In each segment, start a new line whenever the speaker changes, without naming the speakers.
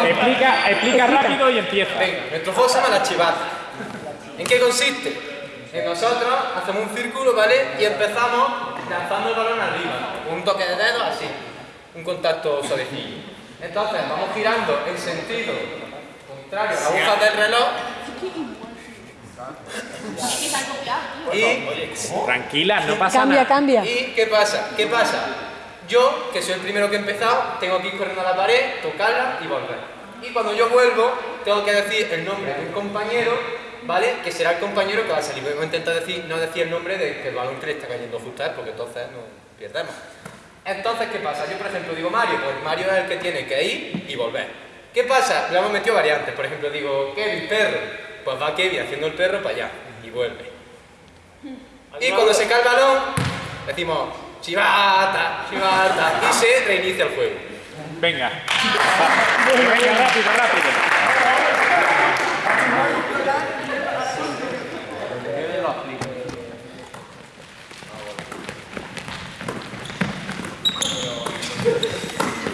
Explica, explica rápido y empieza.
venga, nuestro juego se llama la chivata. ¿En qué consiste? En nosotros hacemos un círculo, ¿vale? Y empezamos lanzando el balón arriba. Un toque de dedo así. Un contacto suavecillo. Entonces, vamos girando en sentido contrario a la aguja del reloj y
Tranquila, no pasa
Cambia,
nada.
cambia.
¿Y qué pasa? ¿Qué pasa? Yo, que soy el primero que he empezado, tengo que ir corriendo a la pared, tocarla y volver. Y cuando yo vuelvo, tengo que decir el nombre de un compañero, ¿vale? Que será el compañero que va a salir. Voy a intentar decir, no decir el nombre del el balón que le está cayendo justo a él, porque entonces no perdemos. Entonces, ¿qué pasa? Yo, por ejemplo, digo Mario, pues Mario es el que tiene que ir y volver. ¿Qué pasa? Le hemos metido variantes. Por ejemplo, digo, Kevin, perro. Pues va Kevin haciendo el perro para allá y vuelve. Y cuando se cae el balón, decimos chivata, chivata, y se reinicia el juego.
Venga. Venga, rápido, rápido.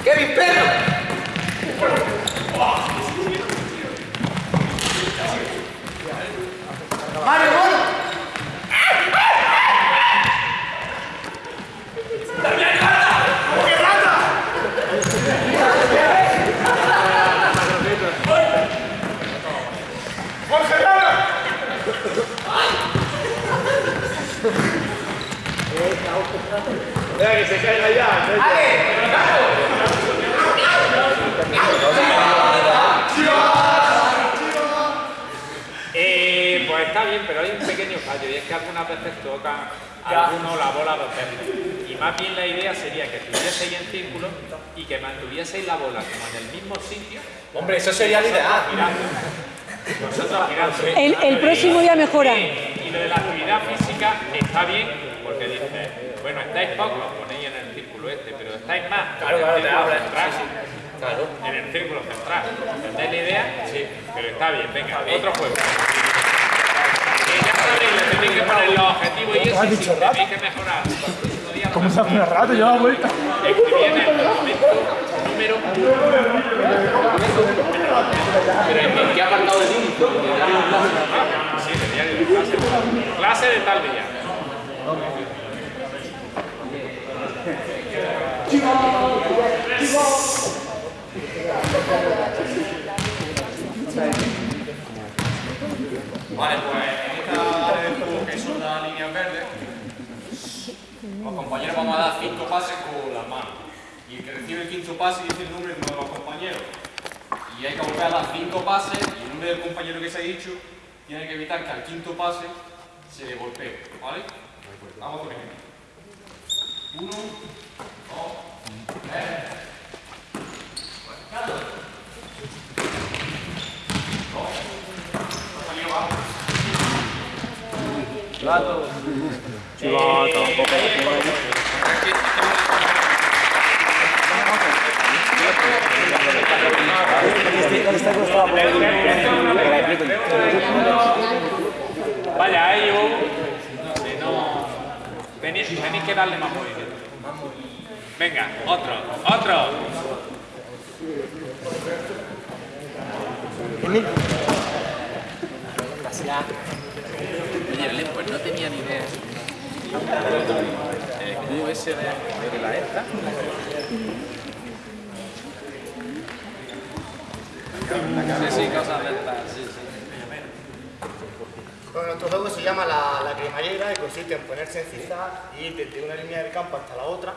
¡Kevin, perro! ¡Mario, gol!
Eh, pues está bien, pero hay un pequeño fallo y es que algunas veces tocan alguno la bola dos veces. Y más bien la idea sería que estuvieseis en círculo y que mantuvieseis la bola como en el mismo sitio,
Hombre, eso sería lo ideal.
mirando. Nosotros mirando.
El, el próximo día mejora.
Y, y lo de la actividad física está bien porque dice, bueno, estáis pocos, ponéis en el círculo este, pero estáis más
Claro,
el
Claro.
en el círculo central. ¿Entendéis la idea? Sí. Pero está bien, venga, otro juego. Que que poner los objetivos y si tenéis que mejorar. para el
¿Cómo se hace una rata? Lleva vuelta.
escribid en el número
Pero ¿en qué apartado de ti?
Sí, diario de clase. Clase de tal día.
Vale, pues en esta área del juego que son las líneas verdes, los compañeros vamos a dar cinco pases con las manos. Y el que recibe el quinto pase dice el nombre de uno de los compañeros. Y hay que volver a dar cinco pases y el nombre del compañero que se ha dicho tiene que evitar que al quinto pase se le golpee. ¿Vale? Vamos con ejemplo. Uno, dos, tres. Compañero, va.
Vaya, hay un... que no... Tenéis, tenéis que darle más movimiento. Venga, otro, otro.
Oye, Belén, pues no tenía ni idea. El de la esta. Sí, sí, cosas de.
Bueno, nuestro juego se llama la, la cremallera y consiste en ponerse en zigzag y ir desde una línea del campo hasta la otra,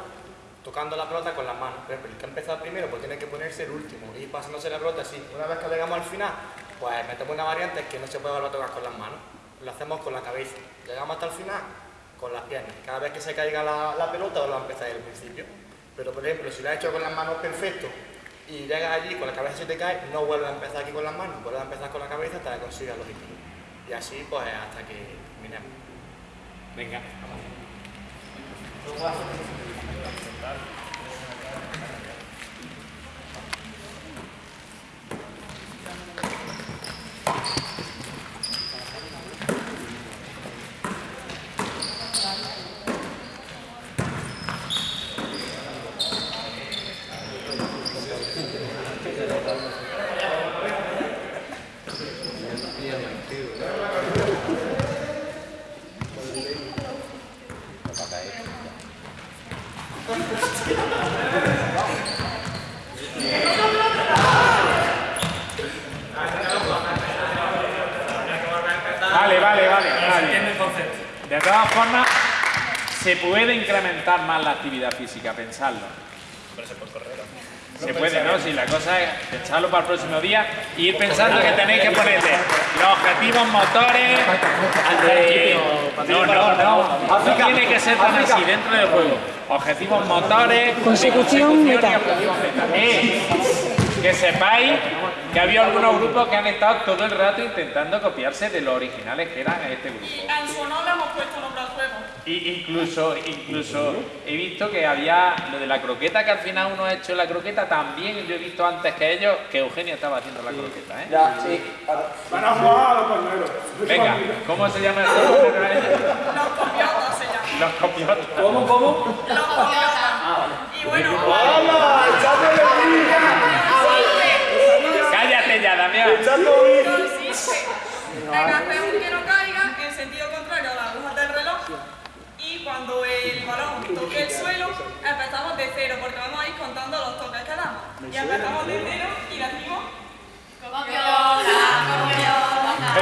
tocando la pelota con las manos. Ejemplo, el que ha empezado primero pues tiene que ponerse el último y pasándose la pelota así. Una vez que llegamos al final, pues metemos una variante que no se puede volver a tocar con las manos. Lo hacemos con la cabeza. Llegamos hasta el final con las piernas. Cada vez que se caiga la, la pelota, volvemos a empezar desde el principio. Pero, por ejemplo, si lo has hecho con las manos perfecto y llegas allí con la cabeza se te cae, no vuelves a empezar aquí con las manos, vuelves a empezar con la cabeza hasta que consigas el objetivo. Y así, pues, hasta que terminemos.
Venga. todas se puede incrementar más la actividad física, pensarlo. Se puede, ¿no? Si la cosa es pensarlo para el próximo día y ir pensando que tenéis que ponerle los objetivos motores. no, no, no. No tiene que ser tan así dentro del juego. Objetivos motores.
Consecución,
y
meta.
objetivos meta. Eh, que sepáis que había algunos grupos que han estado todo el rato intentando copiarse de los originales que eran este grupo.
Y en su honor le hemos puesto nombre al juego.
Y incluso, incluso he visto que había lo de la croqueta, que al final uno ha hecho la croqueta, también yo he visto antes que ellos que Eugenio estaba haciendo la croqueta, ¿eh?
Ya, sí.
Van a jugar a los palmeros.
Venga, ¿cómo se llama grupo?
Los copiotas se llaman.
Los copiotas.
¿Cómo, cómo?
Los copiotas. Y bueno,
Cállate ya, Damián
en hacer un que no caiga en sentido contrario a las agujas del reloj. Y cuando el balón toque el suelo, empezamos de cero, porque vamos a ir contando los toques que damos. Y empezamos de cero y decimos.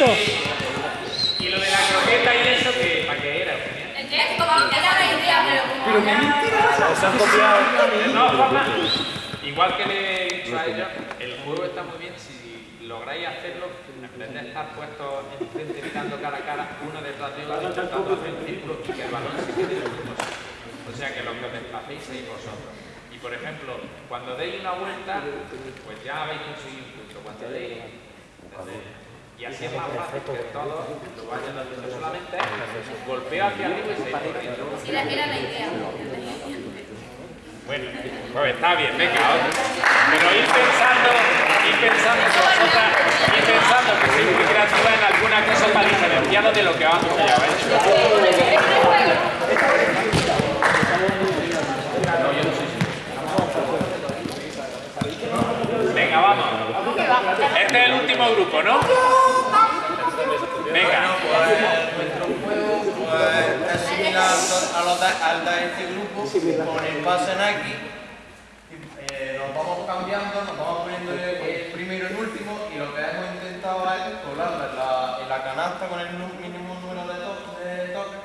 Y lo de la croqueta y eso, que ¿para qué era, Eugenio? De todas formas, igual que le he dicho a ellos, el juego está muy bien si lográis hacerlo en vez de estar puestos enfrente mirando cara a cara, uno detrás de otro, intentando hacer un círculo y que el balón se quede en el. O sea que lo que os desplacéis sois vosotros. Y por ejemplo, cuando deis una vuelta, pues ya habéis conseguido un punto. Cuando deis, y así es más fácil que todos lo vayan haciendo. Solamente es golpeo hacia arriba y seguir corriendo. Bueno, pues está bien, venga. Pero ir pensando, ir pensando que vosotras, ir pensando que sois muy creativas en alguna cosa para diferenciaros de lo que vamos a llevar. Venga, vamos. Este es el último grupo, ¿no? Venga.
Nuestro juego pues, es similar a los de, al de este grupo, con el pase en aquí. Eh, nos vamos cambiando, nos vamos poniendo el, primero y el último y lo que hemos intentado es colarlo en la, en la canasta con el mínimo número de to- de toques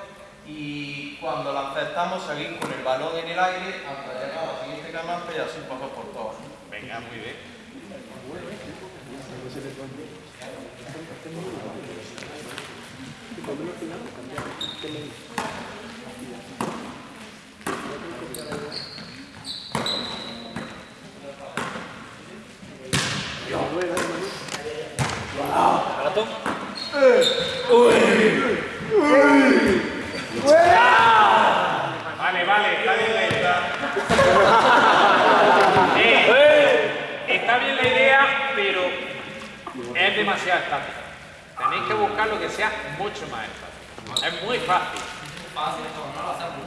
y cuando la aceptamos seguir con el balón en el aire hasta llegar a la siguiente canasta y así pasar por todos.
Venga, muy bien. Vale, vale, está bien la idea. Eh, está bien la idea, pero es demasiado estático. Tenéis que buscar lo que sea mucho más estático. Es muy fácil.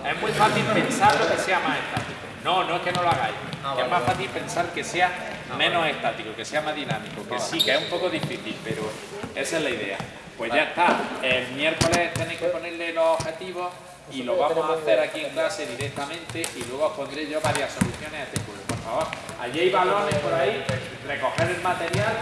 Es muy fácil pensar lo que sea más estático. No, no es que no lo hagáis. Es más fácil pensar que sea menos estático, que sea más dinámico. Que sí, que es un poco difícil, pero esa es la idea. Pues ya está. El miércoles tenéis que ponerle los objetivos y lo vamos a hacer aquí en clase directamente y luego os pondré yo varias soluciones a este juego. Por favor, allí hay balones por ahí, recoger el material.